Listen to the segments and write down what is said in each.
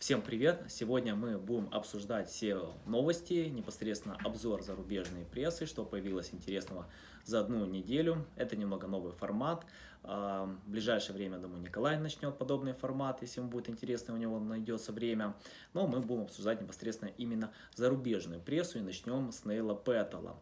Всем привет! Сегодня мы будем обсуждать SEO новости, непосредственно обзор зарубежной прессы, что появилось интересного за одну неделю. Это немного новый формат. А, в ближайшее время, думаю, Николай начнет подобный формат, если ему будет интересно, у него найдется время. Но мы будем обсуждать непосредственно именно зарубежную прессу и начнем с Нейла Пэттела.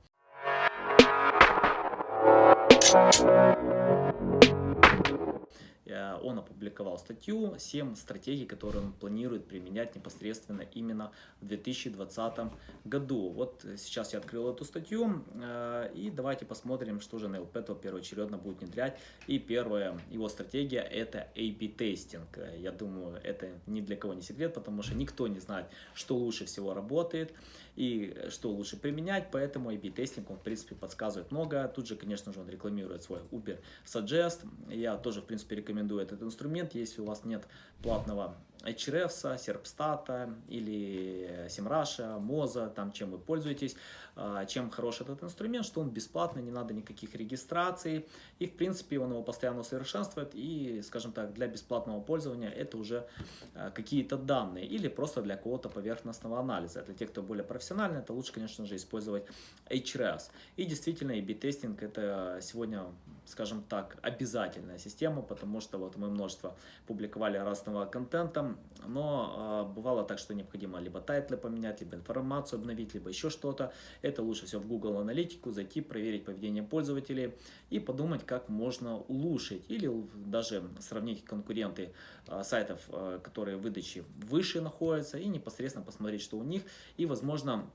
Он опубликовал статью «7 стратегий, которые он планирует применять непосредственно именно в 2020 году». Вот сейчас я открыл эту статью, э, и давайте посмотрим, что же Нейл Пэттл первоочередно будет внедрять. И первая его стратегия – это A-B-тестинг. Я думаю, это ни для кого не секрет, потому что никто не знает, что лучше всего работает и что лучше применять, поэтому A-B-тестинг, он, в принципе, подсказывает много. Тут же, конечно же, он рекламирует свой Uber Suggest. Я тоже, в принципе, рекомендую этот инструмент, если у вас нет платного Hrefs, Serpstat или Simrush, Moza, там чем вы пользуетесь. А, чем хорош этот инструмент, что он бесплатный, не надо никаких регистраций. И в принципе он его постоянно совершенствует. И, скажем так, для бесплатного пользования это уже а, какие-то данные. Или просто для какого-то поверхностного анализа. Для тех, кто более профессиональный, это лучше, конечно же, использовать Ahrefs. И действительно, A/B testing это сегодня, скажем так, обязательная система, потому что вот мы множество публиковали разного контента, но э, бывало так, что необходимо либо title ы поменять, либо информацию обновить, либо еще что-то. Это лучше всего в Google Аналитику зайти, проверить поведение пользователей и подумать, как можно улучшить или даже сравнить конкуренты э, сайтов, э, которые в выдаче выше находятся и непосредственно посмотреть, что у них и, возможно,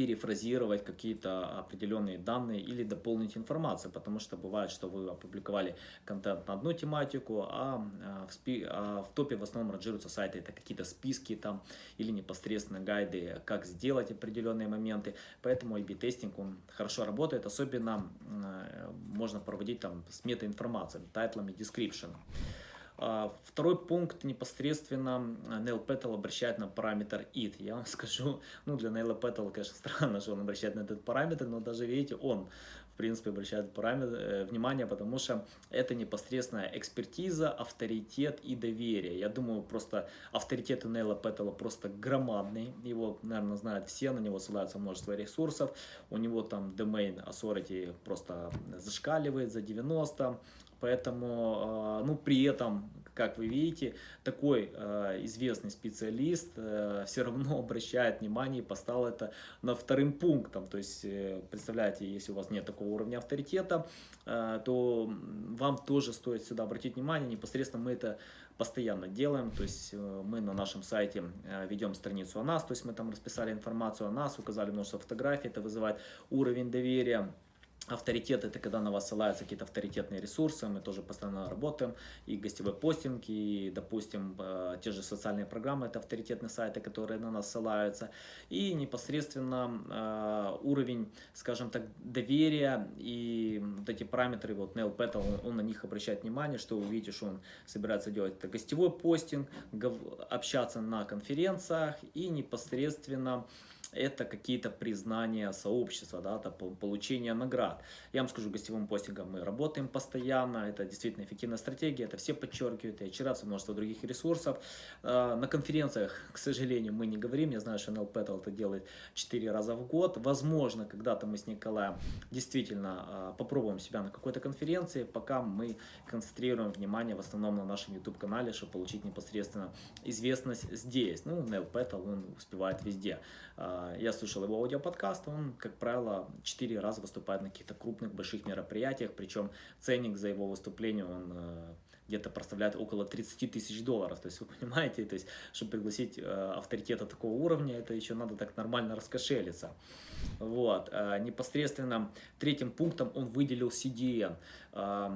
перефразировать какие-то определенные данные или дополнить информацию, потому что бывает, что вы опубликовали контент на одну тематику, а, а в, спи, а в топе в основном ранжируются сайты, это какие-то списки там или непосредственно гайды, как сделать определенные моменты, поэтому A-B-тестинг он хорошо работает, особенно э, можно проводить там с метаинформацией, тайтлами, description. А, второй пункт непосредственно Neil Petal обращает на параметр it. Я вам скажу, ну для Neil Petal, конечно, странно, что он обращает на этот параметр, но даже видите, он в принципе обращает параметр, э, внимание, потому что это непосредственная экспертиза, авторитет и доверие. Я думаю, просто авторитет у Нейла Петтела просто громадный. Его, наверное, знают все, на него ссылаются множество ресурсов. У него там domain authority просто зашкаливает за 90. Поэтому, а, ну, при этом, как вы видите, такой а, известный специалист э, все равно обращает внимание и поставил это на вторым пунктом. То есть, э, представляете, если у вас нет такого уровня авторитета, э, то вам тоже стоит сюда обратить внимание. Непосредственно мы это постоянно делаем, то есть мы на нашем сайте ведем страницу о нас, то есть мы там расписали информацию о нас, указали множество фотографий, это вызывает уровень доверия. Авторитет – это когда на вас ссылаются какие-то авторитетные ресурсы, мы тоже постоянно работаем, и гостевой постинг, и, допустим, э, те же социальные программы – это авторитетные сайты, которые на нас ссылаются, и непосредственно э, уровень, скажем так, доверия и вот эти параметры, вот Neil Petal, он, он на них обращает внимание, что вы видите, что он собирается делать это гостевой постинг, общаться на конференциях и непосредственно это какие-то признания сообщества, да, это получение наград. Я вам скажу, гостевым постингом мы работаем постоянно, это действительно эффективная стратегия, это все подчеркивают, и HRF, множество других ресурсов. А, на конференциях, к сожалению, мы не говорим, я знаю, что NL Petal это делает 4 раза в год. Возможно, когда-то мы с Николаем действительно а, попробуем себя на какой-то конференции, пока мы концентрируем внимание в основном на нашем YouTube-канале, чтобы получить непосредственно известность здесь. Ну, Neil Petal, он успевает везде. А, я слушал его аудиоподкаст, он, как правило, четыре раза выступает на каких-то крупных, больших мероприятиях, причем ценник за его выступление, он э, где-то проставляет около 30 тысяч долларов. То есть, вы понимаете, то есть, чтобы пригласить э, авторитета такого уровня, это еще надо так нормально раскошелиться. Вот. Э, непосредственно третьим пунктом он выделил CDN.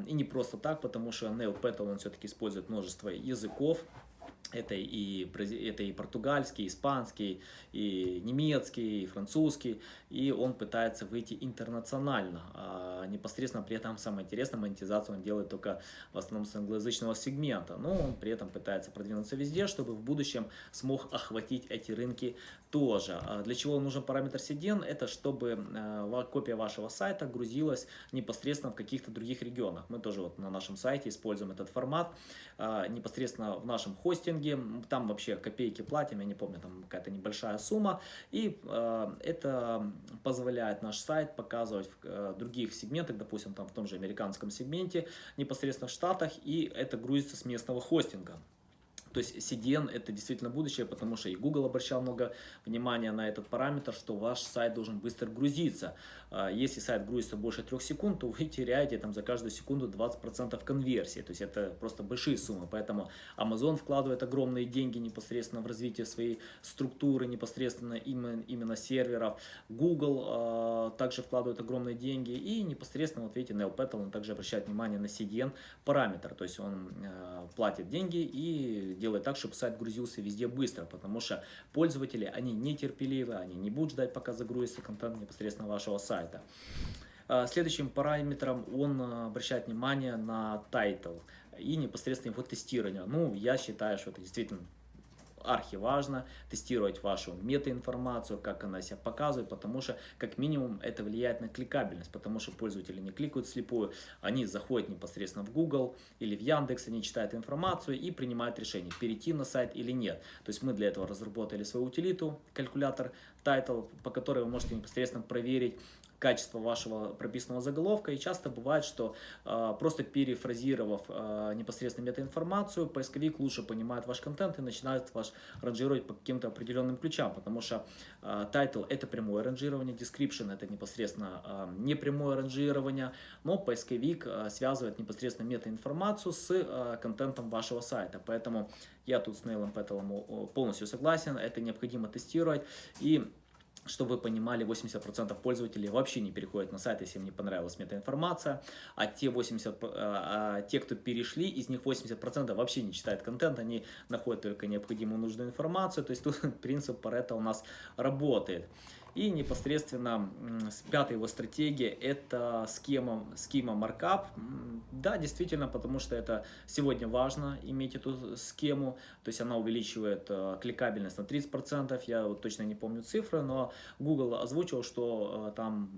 И не просто так, потому что Petal, он все-таки использует множество языков, это и, это и португальский, испанский, и немецкий, и французский. И он пытается выйти интернационально. А непосредственно при этом самое интересное, монетизацию он делает только в основном с англоязычного сегмента. Но он при этом пытается продвинуться везде, чтобы в будущем смог охватить эти рынки тоже. А для чего нужен параметр CDN? Это чтобы э, копия вашего сайта грузилась непосредственно в каких-то других регионах. Мы тоже вот на нашем сайте используем этот формат. А, непосредственно в нашем хостинге хостинге, там вообще копейки платим, я не помню, там какая-то небольшая сумма, и э, это позволяет наш сайт показывать в э, других сегментах, допустим, там в том же американском сегменте, непосредственно в Штатах, и это грузится с местного хостинга. То есть CDN это действительно будущее, потому что и Google обращал много внимания на этот параметр, что ваш сайт должен быстро грузиться. А, если сайт грузится больше трех секунд, то вы теряете там за каждую секунду 20% конверсии. То есть это просто большие суммы. Поэтому Amazon вкладывает огромные деньги непосредственно в развитие своей структуры, непосредственно именно, именно серверов. Google э, также вкладывает огромные деньги. И непосредственно, вот видите, NeoPetal, он также обращает внимание на CDN параметр. То есть он э, платит деньги и делает так, чтобы сайт грузился везде быстро. Потому что пользователи, они нетерпеливы, они не будут ждать, пока загрузится контент непосредственно вашего сайта сайта. А, следующим параметром он а, обращает внимание на title и непосредственно его тестирование. Ну, я считаю, что это действительно архиважно тестировать вашу метаинформацию, как она себя показывает, потому что как минимум это влияет на кликабельность, потому что пользователи не кликают вслепую, они заходят непосредственно в Google или в Яндекс, они читают информацию и принимают решение, перейти на сайт или нет. То есть мы для этого разработали свою утилиту, калькулятор title, по которой вы можете непосредственно проверить качество вашего прописанного заголовка. И часто бывает, что э, просто перефразировав э, непосредственно метаинформацию, поисковик лучше понимает ваш контент и начинает ваш ранжировать по каким-то определенным ключам, потому что э, title это прямое ранжирование, description это непосредственно э, непрямое ранжирование, но поисковик э, связывает непосредственно метаинформацию с э, контентом вашего сайта. Поэтому я тут с Нейлом Пэттелом полностью согласен, это необходимо тестировать. И чтобы вы понимали, 80% пользователей вообще не переходят на сайт, если им не понравилась метаинформация, а те, 80, а, а те, кто перешли, из них 80% вообще не читают контент, они находят только необходимую нужную информацию, то есть тут принцип Паретта у нас работает. И непосредственно пятая его стратегия это схема, схема маркап. Да, действительно, потому что это сегодня важно иметь эту схему. То есть она увеличивает э, кликабельность на 30%. Я вот точно не помню цифры, но Google озвучил, что э, там,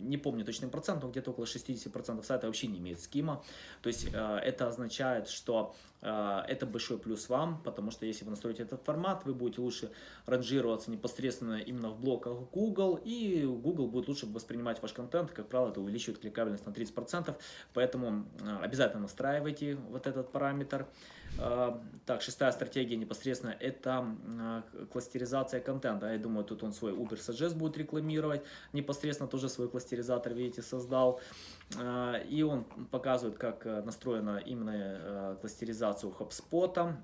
не помню точный процент, но где-то около 60% сайта вообще не имеет схема. То есть э, это означает, что это большой плюс вам, потому что если вы настроите этот формат, вы будете лучше ранжироваться непосредственно именно в блоках Google, и Google будет лучше воспринимать ваш контент, как правило, это увеличивает кликабельность на 30%, поэтому э, обязательно настраивайте вот этот параметр. Э, так, шестая стратегия непосредственно это э, кластеризация контента. Я думаю, тут он свой Uber Suggest будет рекламировать. Непосредственно тоже свой кластеризатор, видите, создал. И он показывает, как настроена именно кластеризация у HubSpot.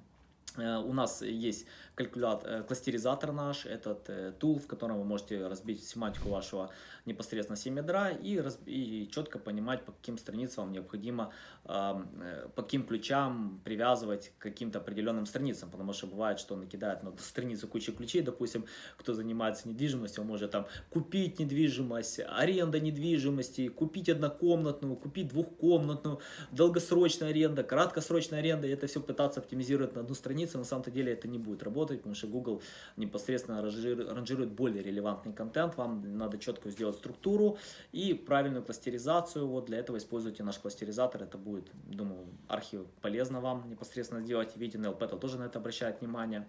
У нас есть калькулятор, кластеризатор наш, этот тул, в котором вы можете разбить семантику вашего непосредственно 7 ядра и, и четко понимать, по каким страницам вам необходимо, э, по каким ключам привязывать к каким-то определенным страницам, потому что бывает, что он накидает на страницу кучу ключей, допустим, кто занимается недвижимостью, он может там купить недвижимость, аренда недвижимости, купить однокомнатную, купить двухкомнатную, долгосрочная аренда, краткосрочная аренда, и это все пытаться оптимизировать на одну страницу, на самом-то деле это не будет работать, потому что Google непосредственно ранжирует более релевантный контент, вам надо четко сделать структуру и правильную кластеризацию. Вот для этого используйте наш кластеризатор. Это будет, думаю, архив полезно вам непосредственно сделать. Видите, NLP тоже на это обращает внимание.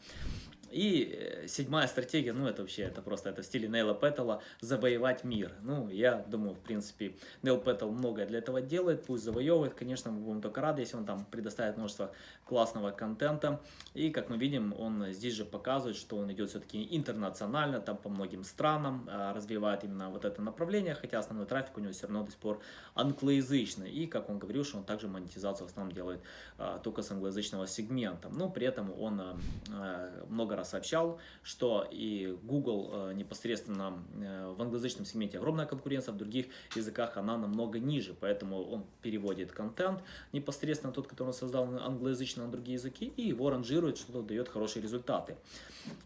И э, седьмая стратегия, ну это вообще, это просто, это в стиле Нейла Петтела, завоевать мир. Ну, я думаю, в принципе, Нейл Петтел многое для этого делает, пусть завоевывает, конечно, мы будем только рады, если он там предоставит множество классного контента. И, как мы видим, он здесь же показывает, что он идет все-таки интернационально, там по многим странам, а, развивает именно вот это направление, хотя основной трафик у него все равно до сих пор англоязычный. И, как он говорил, что он также монетизацию в основном делает а, только с англоязычного сегмента. Но при этом он а, много раз сообщал, что и Google непосредственно в англоязычном сегменте огромная конкуренция, в других языках она намного ниже, поэтому он переводит контент непосредственно тот, который он создал англоязычно на другие языки, и его ранжирует, что дает хорошие результаты.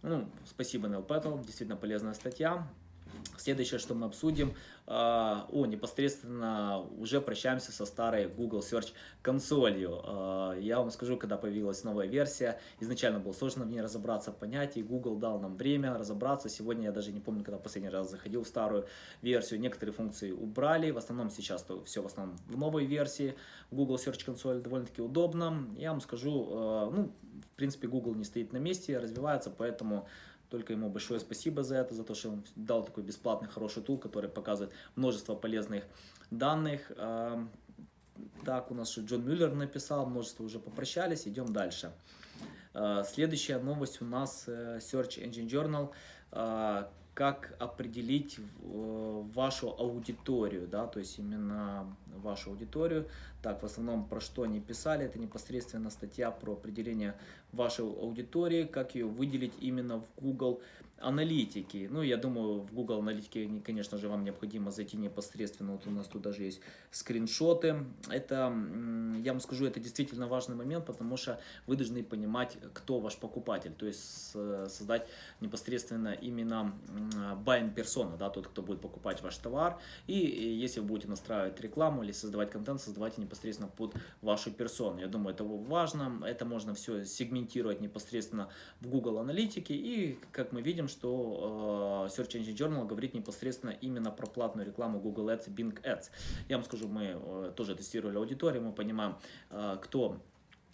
Ну, спасибо Neil Petal, действительно полезная статья. Следующее, что мы обсудим, а, о, непосредственно уже прощаемся со старой Google Search консолью. А, я вам скажу, когда появилась новая версия, изначально было сложно в ней разобраться, понять, и Google дал нам время разобраться. Сегодня я даже не помню, когда последний раз заходил в старую версию, некоторые функции убрали, в основном сейчас то все в основном в новой версии. Google Search консоль довольно-таки удобно. Я вам скажу, а, ну, принципе, Google не стоит на месте, развивается, поэтому только ему большое спасибо за это, за то, что он дал такой бесплатный хороший тул, который показывает множество полезных данных. Так, у нас что Джон Мюллер написал, множество уже попрощались, идем дальше. А, следующая новость у нас э, Search Engine Journal. Как определить вашу аудиторию, да, то есть именно вашу аудиторию. Так, в основном про что они писали, это непосредственно статья про определение вашей аудитории, как ее выделить именно в Google аналитики. Ну, я думаю, в Google аналитике, конечно же, вам необходимо зайти непосредственно. Вот у нас тут даже есть скриншоты. Это, я вам скажу, это действительно важный момент, потому что вы должны понимать, кто ваш покупатель. То есть создать непосредственно именно buying persona, да, тот, кто будет покупать ваш товар. И если вы будете настраивать рекламу или создавать контент, создавайте непосредственно под вашу персону. Я думаю, это важно. Это можно все сегментировать непосредственно в Google аналитике. И, как мы видим, что э, Search Engine Journal говорит непосредственно именно про платную рекламу Google Ads Bing Ads. Я вам скажу, мы э, тоже тестировали аудиторию, мы понимаем, э, кто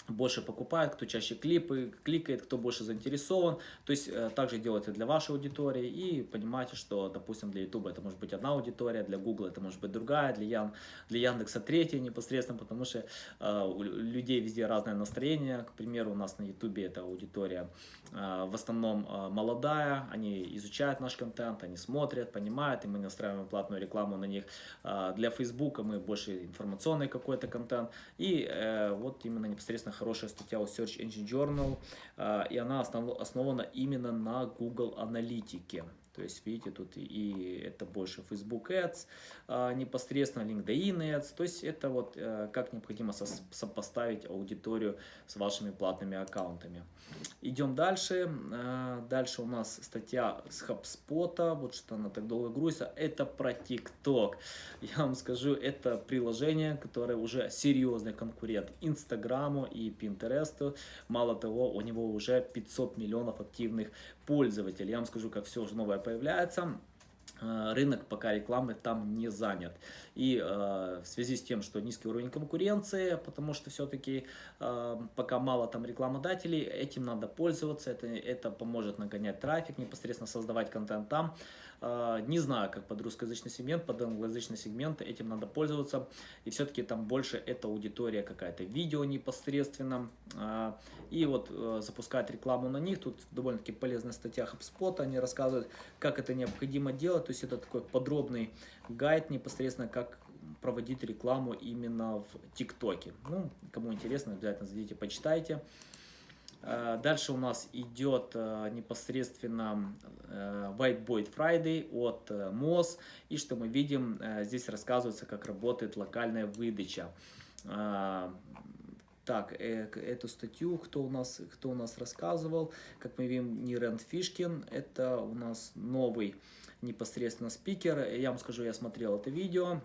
больше покупает, кто чаще клипы кликает, кто больше заинтересован. То есть э, также делайте для вашей аудитории и понимаете, что, допустим, для YouTube это может быть одна аудитория, для Google это может быть другая, для, Ян, для Яндекса третья непосредственно, потому что э, у людей везде разное настроение. К примеру, у нас на YouTube это аудитория э, в основном э, молодая, они изучают наш контент, они смотрят, понимают, и мы настраиваем платную рекламу на них. Э, для Facebook мы больше информационный какой-то контент. И э, вот именно непосредственно хорошая статья у Search Engine Journal, а, и она основана именно на Google аналитике. То есть, видите, тут и это больше Facebook Ads, а, непосредственно LinkedIn Ads. То есть, это вот э, как необходимо сопоставить аудиторию с вашими платными аккаунтами. Идем дальше. А, дальше у нас статья с HubSpot. Вот что она так долго грузится. Это про TikTok. Я вам скажу, это приложение, которое уже серьезный конкурент Инстаграму и Пинтересту. Мало того, у него уже 500 миллионов активных пользователей. Я вам скажу, как все уже новое появляется э, рынок пока рекламы там не занят. И э, в связи с тем, что низкий уровень конкуренции, потому что все-таки э, пока мало там рекламодателей, этим надо пользоваться, это, это поможет нагонять трафик, непосредственно создавать контент там. А, не знаю, как под русскоязычный сегмент, под англоязычный сегмент, этим надо пользоваться. И все-таки там больше это аудитория какая-то, видео непосредственно. А, и вот э, запускать рекламу на них, тут довольно-таки полезная статья HubSpot, они рассказывают, как это необходимо делать. То есть это такой подробный гайд непосредственно, как проводить рекламу именно в ТикТоке. Ну, кому интересно, обязательно зайдите, почитайте. Э, дальше у нас идет э, непосредственно э, Whiteboard Friday от MOS. И что мы видим, здесь рассказывается, как работает локальная выдача. Так, эту статью, кто у нас, кто у нас рассказывал, как мы видим, Нирен Фишкин, это у нас новый непосредственно спикер. Я вам скажу, я смотрел это видео,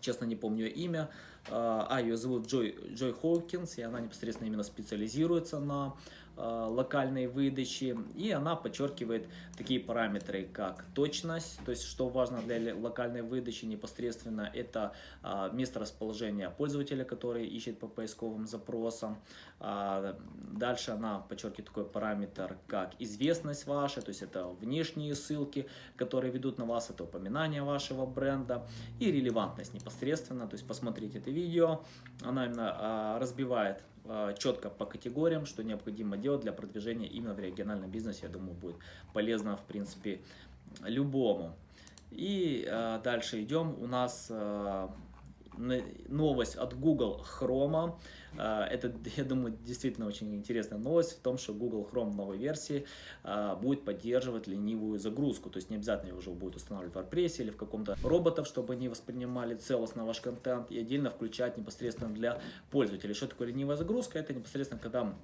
честно не помню имя. А, ее зовут Джой, Джой Хоукинс, и она непосредственно именно специализируется на локальной выдачи. И она подчеркивает такие параметры, как точность, то есть что важно для локальной выдачи непосредственно, это э, место расположения пользователя, который ищет по поисковым запросам. А, дальше она подчеркивает такой параметр, как известность ваша, то есть это внешние ссылки, которые ведут на вас, это упоминание вашего бренда и релевантность непосредственно, то есть посмотрите это видео, она именно а, разбивает а, четко по категориям, что необходимо делать для продвижения именно в региональном бизнесе. Я думаю, будет полезно, в принципе, любому. И э, дальше идем. У нас э, новость от Google Chrome. А, это, я думаю, действительно очень интересная новость в том, что Google Chrome в новой версии а, будет поддерживать ленивую загрузку. То есть не обязательно его уже будет устанавливать в WordPress или в каком-то роботов, чтобы они воспринимали целостно ваш контент и отдельно включать непосредственно для пользователей. Что такое ленивая загрузка? Это непосредственно когда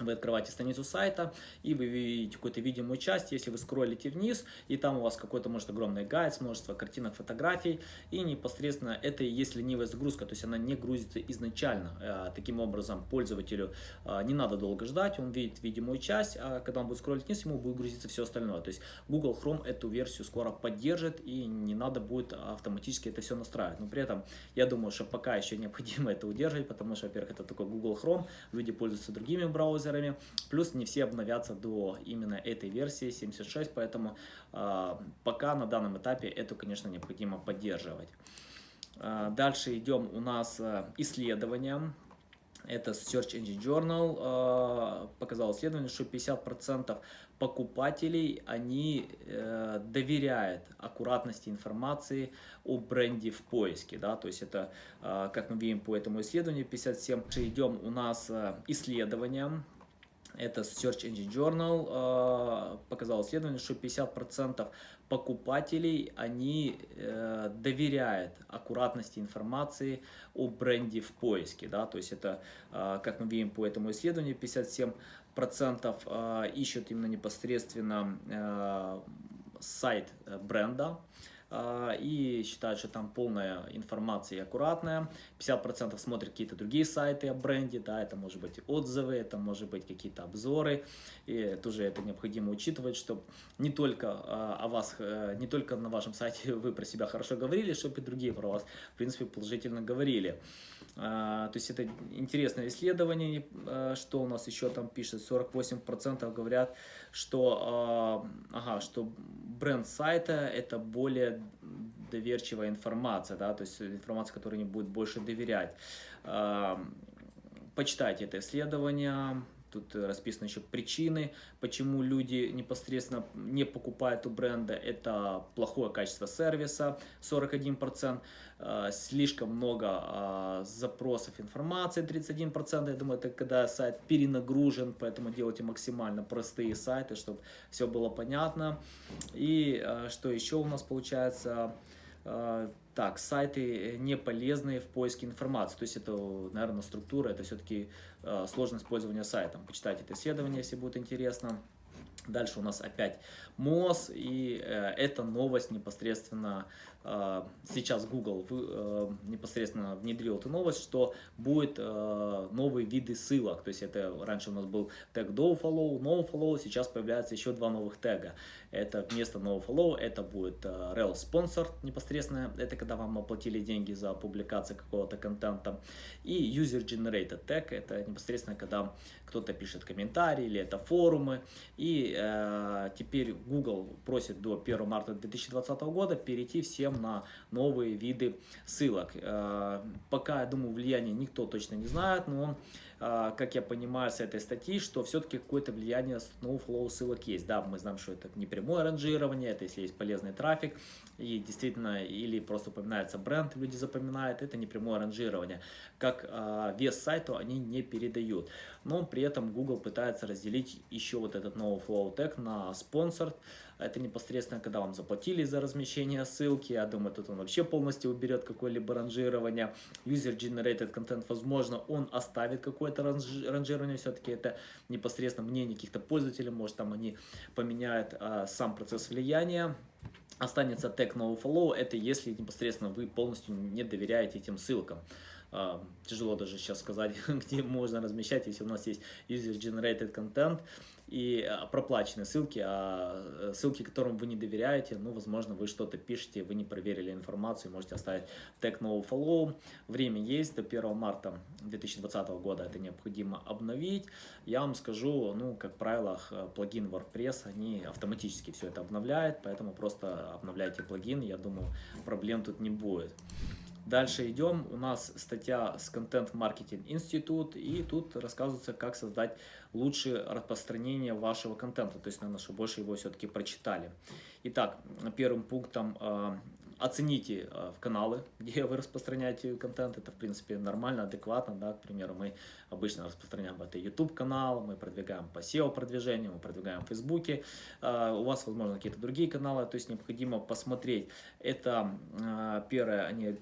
вы открываете страницу сайта, и вы видите какую-то видимую часть, если вы скроллите вниз, и там у вас какой-то, может, огромный гайд, множество картинок, фотографий, и непосредственно это и есть ленивая загрузка, то есть она не грузится изначально. Э, таким образом, пользователю э, не надо долго ждать, он видит видимую часть, а когда он будет скроллить вниз, ему будет грузиться все остальное. То есть Google Chrome эту версию скоро поддержит, и не надо будет автоматически это все настраивать. Но при этом, я думаю, что пока еще необходимо это удерживать, потому что, во-первых, это такой Google Chrome, люди пользуются другими браузерами, браузерами, плюс не все обновятся до именно этой версии 76, поэтому э, пока на данном этапе это, конечно, необходимо поддерживать. Э, дальше идем у нас э, исследования. Это Search Engine Journal э, показал исследование, что 50% покупателей, они э, доверяют аккуратности информации о бренде в поиске, да, то есть это, э, как мы видим по этому исследованию, 57, идем у нас э, исследования, это Search Engine Journal э, показал исследование, что 50% покупателей, они э, доверяют аккуратности информации о бренде в поиске. Да? То есть это, э, как мы видим по этому исследованию, 57% э, ищут именно непосредственно сайт бренда. А, и считают, что там полная информация и аккуратная. 50% смотрят какие-то другие сайты о бренде, да, это может быть отзывы, это может быть какие-то обзоры. И тоже это необходимо учитывать, чтобы не только а, о вас, э, не только на вашем сайте вы про себя хорошо говорили, чтобы и другие про вас, в принципе, положительно говорили. А, то есть это интересное исследование, что у нас еще там пишет, 48% говорят, что, ага, что бренд сайта это более доверчивая информация, да, то есть информация, которой не будет больше доверять. Почитайте это исследование, Тут расписаны еще причины, почему люди непосредственно не покупают у бренда. Это плохое качество сервиса, 41%, э, слишком много э, запросов информации, 31%. Я думаю, это когда сайт перенагружен, поэтому делайте максимально простые сайты, чтобы все было понятно. И э, что еще у нас получается? Так, сайты э, не полезные в поиске информации. То есть это, наверное, структура, это все-таки э, сложность пользования сайтом. Почитайте это исследование, если будет интересно. Дальше у нас опять МОЗ, и э, эта новость непосредственно э, сейчас Google э, непосредственно внедрил эту новость, что будет э, новые виды ссылок. То есть это раньше у нас был тег dofollow, nofollow, сейчас появляется еще два новых тега. Это вместо nofollow это будет э, rel sponsor непосредственно, это когда вам оплатили деньги за публикацию какого-то контента. И user generated tag, это непосредственно когда кто-то пишет комментарии или это форумы. И э, теперь Google просит до 1 марта 2020 года перейти всем на новые виды ссылок. Э, пока, я думаю, влияние никто точно не знает, но а, как я понимаю с этой статьи, что все-таки какое-то влияние Snowflow ссылок есть. Да, мы знаем, что это не прямое ранжирование, это если есть полезный трафик, и действительно, или просто упоминается бренд, люди запоминают, это не прямое ранжирование. Как э, вес сайту они не передают. Но при этом Google пытается разделить еще вот этот новый flow tag на sponsored, это непосредственно, когда вам заплатили за размещение ссылки. Я думаю, тут он вообще полностью уберет какое-либо ранжирование. User-generated content, возможно, он оставит какое-то ранжирование. Все-таки это непосредственно мнение каких-то пользователей. Может, там они поменяют а, сам процесс влияния. Останется тег nofollow, это если непосредственно вы полностью не доверяете этим ссылкам. Тяжело даже сейчас сказать, где можно размещать, если у нас есть user-generated content, и а, проплаченные ссылки, а э, ссылки, которым вы не доверяете, ну, возможно, вы что-то пишете, вы не проверили информацию, можете оставить тег no follow. Время есть, до 1 марта 2020 года это необходимо обновить. Я вам скажу, ну, как правило, плагин WordPress, они автоматически все это обновляют, поэтому просто обновляйте плагин, я думаю, проблем тут не будет. Дальше идем, у нас статья с Content Marketing Institute, и тут рассказывается, как создать лучшее распространение вашего контента, то есть, наверное, чтобы больше его все-таки прочитали. Итак, первым пунктом а, оцените э, в каналы, где вы распространяете контент. Это, в принципе, нормально, адекватно. Да? К примеру, мы обычно распространяем это YouTube канал, мы продвигаем по SEO продвижению, мы продвигаем в Фейсбуке. Э, у вас, возможно, какие-то другие каналы. То есть необходимо посмотреть. Это э, первое, они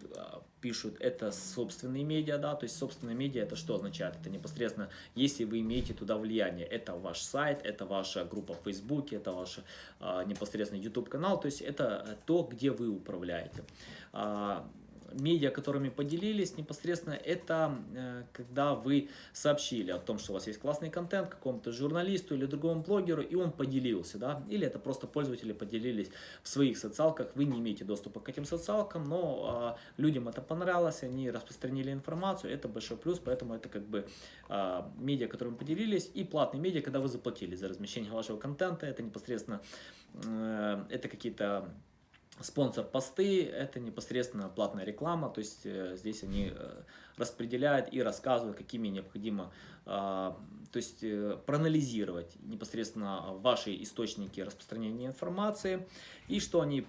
пишут, это собственные медиа, да, то есть собственные медиа это что означает? Это непосредственно, если вы имеете туда влияние, это ваш сайт, это ваша группа в Фейсбуке, это ваш непосредственно YouTube канал, то есть это то, где вы управляете. А, медиа, которыми поделились, непосредственно это когда вы сообщили о том, что у вас есть классный контент какому-то журналисту или другому блогеру, и он поделился, да, или это просто пользователи поделились в своих социалках, вы не имеете доступа к этим социалкам, но людям это понравилось, они распространили информацию, это большой плюс, поэтому это как бы медиа, которыми поделились, и платные медиа, когда вы заплатили за размещение вашего контента, это непосредственно, э, это какие-то спонсор посты, это непосредственно платная реклама, то есть э, здесь они э, распределяют и рассказывают, какими необходимо, то есть проанализировать непосредственно ваши источники распространения информации и что они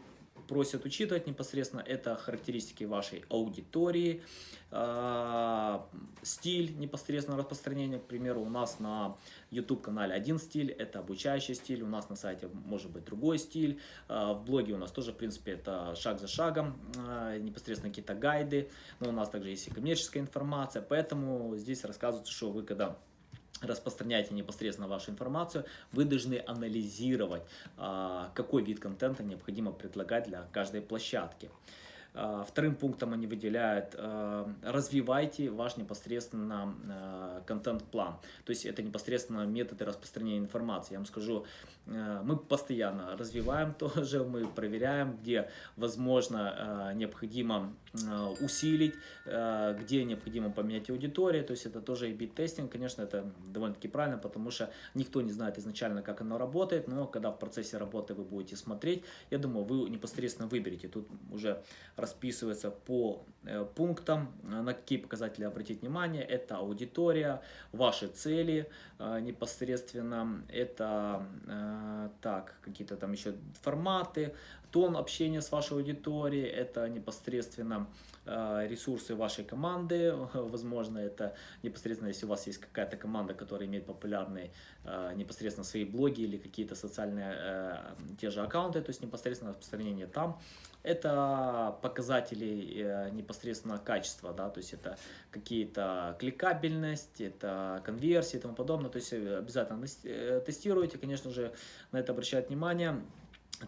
просят учитывать непосредственно, это характеристики вашей аудитории, э, стиль непосредственно распространения. К примеру, у нас на YouTube-канале один стиль, это обучающий стиль, у нас на сайте может быть другой стиль, э, в блоге у нас тоже, в принципе, это шаг за шагом, э, непосредственно какие-то гайды, но у нас также есть и коммерческая информация, поэтому здесь рассказывается, что вы когда распространяете непосредственно вашу информацию, вы должны анализировать, а, какой вид контента необходимо предлагать для каждой площадки. А, вторым пунктом они выделяют, а, развивайте ваш непосредственно контент-план. То есть это непосредственно методы распространения информации. Я вам скажу, мы постоянно развиваем тоже, мы проверяем, где возможно необходимо усилить, где необходимо поменять аудиторию. То есть это тоже и тестинг конечно, это довольно-таки правильно, потому что никто не знает изначально, как оно работает, но когда в процессе работы вы будете смотреть, я думаю, вы непосредственно выберете. Тут уже расписывается по э, пунктам, э, на какие показатели обратить внимание. Это аудитория, ваши цели э, непосредственно, это так, какие-то там еще форматы, тон общения с вашей аудиторией, это непосредственно ресурсы вашей команды, возможно, это непосредственно, если у вас есть какая-то команда, которая имеет популярные непосредственно свои блоги или какие-то социальные те же аккаунты, то есть непосредственно распространение там, это показатели э, непосредственно качества, да, то есть это какие-то кликабельность, это конверсии и тому подобное, то есть э, обязательно э, тестируйте, конечно же, на это обращать внимание.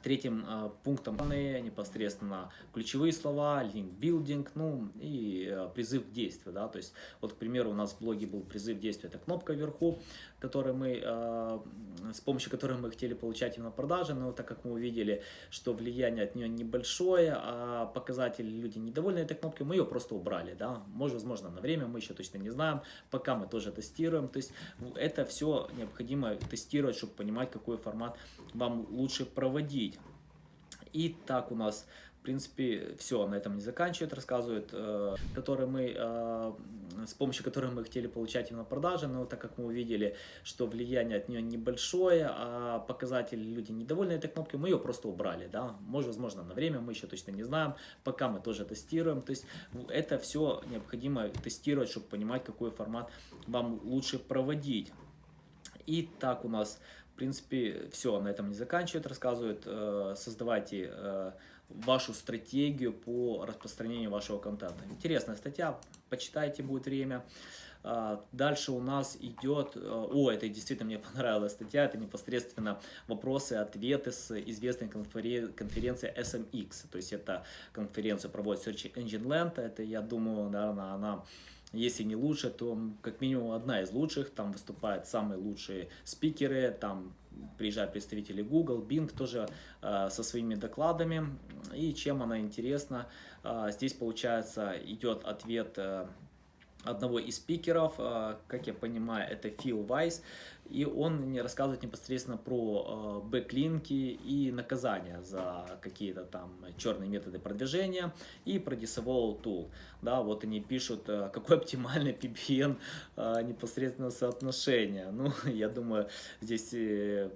Третьим э, пунктом непосредственно ключевые слова, линк-билдинг, ну и э, призыв к действию. Да? То есть, вот, к примеру, у нас в блоге был призыв к действию, это кнопка вверху, который мы, э, с помощью которой мы хотели получать именно продажи, но так как мы увидели, что влияние от нее небольшое, а показатели люди недовольны этой кнопкой, мы ее просто убрали. Да? Может, возможно, на время, мы еще точно не знаем, пока мы тоже тестируем. То есть, это все необходимо тестировать, чтобы понимать, какой формат вам лучше проводить судить. И так у нас, в принципе, все на этом не заканчивает, рассказывает, э, которые мы, э, с помощью которых мы хотели получать именно продажи, но так как мы увидели, что влияние от нее небольшое, а показатели люди недовольны этой кнопкой, мы ее просто убрали, да, может, возможно, на время, мы еще точно не знаем, пока мы тоже тестируем, то есть это все необходимо тестировать, чтобы понимать, какой формат вам лучше проводить. И так у нас в принципе, все, на этом не заканчивает, рассказывает, э, создавайте э, вашу стратегию по распространению вашего контента. Интересная статья, почитайте, будет время. А, дальше у нас идет, э, о, это действительно мне понравилась статья, это непосредственно вопросы-ответы с известной конференции SMX, то есть это конференция проводит Search Engine Land, это, я думаю, наверное, она если не лучше, то как минимум одна из лучших. Там выступают самые лучшие спикеры, там приезжают представители Google, Bing тоже э, со своими докладами. И чем она интересна, э, здесь получается идет ответ э, одного из спикеров, э, как я понимаю, это Фил Вайс и он мне рассказывает непосредственно про э, бэклинки и наказания за какие-то там черные методы продвижения и про Disavow Tool. Да, вот они пишут, э, какой оптимальный PBN э, непосредственно соотношение. Ну, я думаю, здесь э,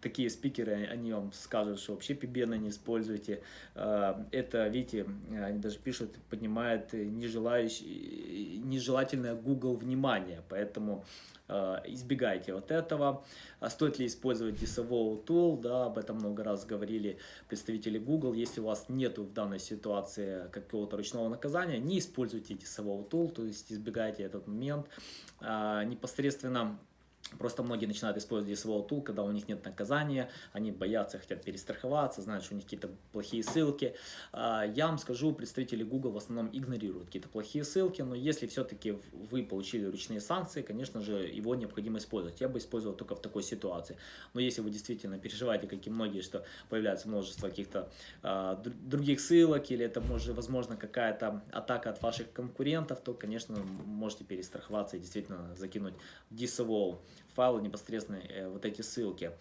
такие спикеры, они вам скажут, что вообще PBN не используйте. Э, это, видите, они даже пишут, поднимает нежелательное Google внимание, поэтому Э, избегайте вот этого. А стоит ли использовать Disavow Tool, да, об этом много раз говорили представители Google. Если у вас нет в данной ситуации какого-то ручного наказания, не используйте Disavow Tool, то есть избегайте этот момент. А, непосредственно Просто многие начинают использовать DSO Tool, когда у них нет наказания, они боятся, хотят перестраховаться, знают, что у них какие-то плохие ссылки. А, я вам скажу, представители Google в основном игнорируют какие-то плохие ссылки, но если все-таки вы получили ручные санкции, конечно же, его необходимо использовать. Я бы использовал только в такой ситуации. Но если вы действительно переживаете, как и многие, что появляется множество каких-то а, других ссылок, или это может, возможно какая-то атака от ваших конкурентов, то, конечно, можете перестраховаться и действительно закинуть DSO файлы непосредственно э, вот эти ссылки.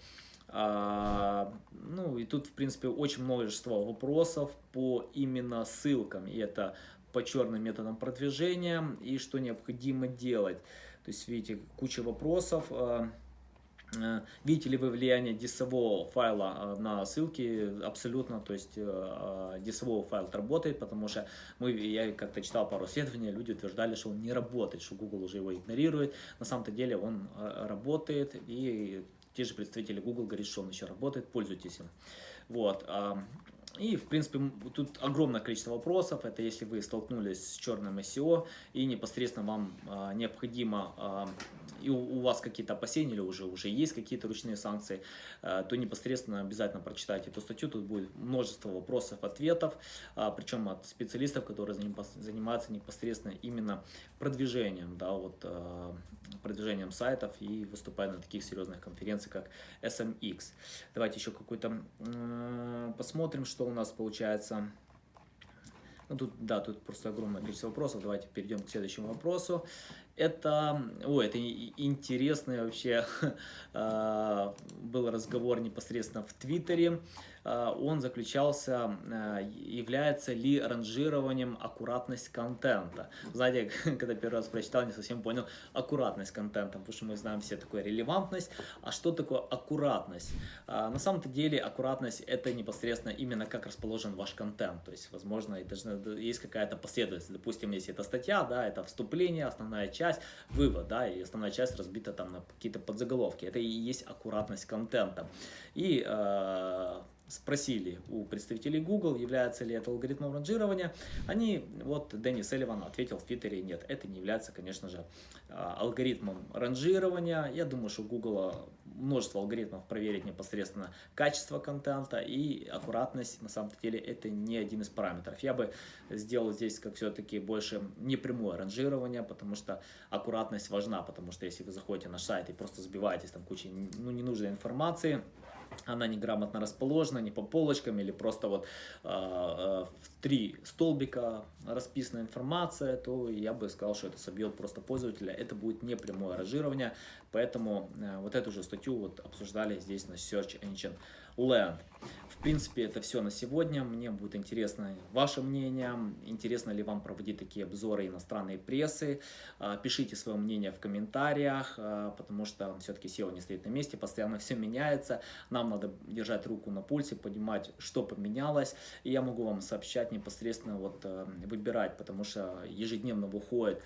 А, ну и тут, в принципе, очень множество вопросов по именно ссылкам. И это по черным методам продвижения и что необходимо делать. То есть, видите, куча вопросов. А, видите ли вы влияние дисового файла а, на ссылки? Абсолютно, то есть дисовой файл работает, потому что мы, я как-то читал пару исследований, люди утверждали, что он не работает, что Google уже его игнорирует. На самом-то деле он работает, и те же представители Google говорят, что он еще работает, пользуйтесь им. Вот. И, в принципе, тут огромное количество вопросов. Это если вы столкнулись с черным SEO и непосредственно вам а, необходимо, а, и у, у вас какие-то опасения или уже, уже есть какие-то ручные санкции, а, то непосредственно обязательно прочитайте эту статью. Тут будет множество вопросов, ответов, а, причем от специалистов, которые занимаются непосредственно именно продвижением, да, вот, а, продвижением сайтов и выступают на таких серьезных конференциях, как SMX. Давайте еще какой-то посмотрим, что у нас получается. Ну, тут, да, тут просто огромное количество вопросов. Давайте перейдем к следующему вопросу. Это, ой, это интересный вообще был разговор непосредственно в Твиттере. А, он заключался, а, является ли ранжированием аккуратность контента. Знаете, когда первый раз прочитал, не совсем понял аккуратность контента, потому что мы знаем все такое релевантность. А что такое аккуратность? А, на самом-то деле аккуратность это непосредственно именно как расположен ваш контент. То есть, возможно, есть какая-то последовательность. Допустим, если это статья, да, это вступление, основная часть, вывод, да, и основная часть разбита там на какие-то подзаголовки. Это и есть аккуратность контента. И спросили у представителей Google, является ли это алгоритмом ранжирования, они, вот Дэнни Селливан ответил в Твиттере, нет, это не является, конечно же, а, алгоритмом ранжирования. Я думаю, что у Google множество алгоритмов проверить непосредственно качество контента и аккуратность, на самом деле, это не один из параметров. Я бы сделал здесь, как все-таки, больше непрямое ранжирование, потому что аккуратность важна, потому что если вы заходите на сайт и просто сбиваетесь там кучей ну, ненужной информации, она неграмотно расположена, не по полочкам или просто вот э, в три столбика расписана информация, то я бы сказал, что это собьет просто пользователя. Это будет не прямое ранжирование, поэтому э, вот эту же статью вот обсуждали здесь на Search Engine Land. В принципе, это все на сегодня. Мне будет интересно ваше мнение. Интересно ли вам проводить такие обзоры иностранной прессы? А, пишите свое мнение в комментариях, а, потому что все-таки SEO не стоит на месте, постоянно все меняется. Нам надо держать руку на пульсе, понимать, что поменялось. И я могу вам сообщать непосредственно, вот э, выбирать, потому что ежедневно выходит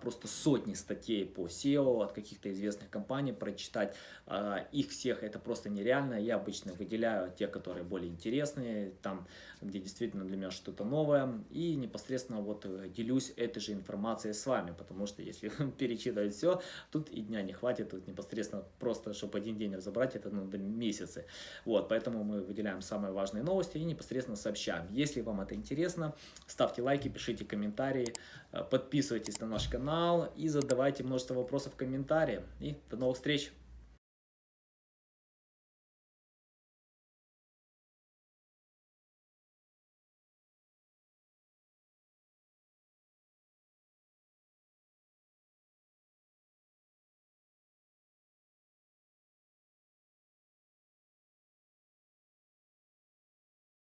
просто сотни статей по SEO от каких-то известных компаний, прочитать а, их всех это просто нереально. Я обычно выделяю те, которые более интересные, там, где действительно для меня что-то новое, и непосредственно вот э, делюсь этой же информацией с вами, потому что если перечитывать все, тут и дня не хватит, тут непосредственно просто, чтобы один день разобрать, это надо месяцы. Вот, поэтому мы выделяем самые важные новости и непосредственно сообщаем. Если вам это интересно, ставьте лайки, пишите комментарии, э, подписывайтесь на наш канал и задавайте множество вопросов в комментариях. И до новых встреч!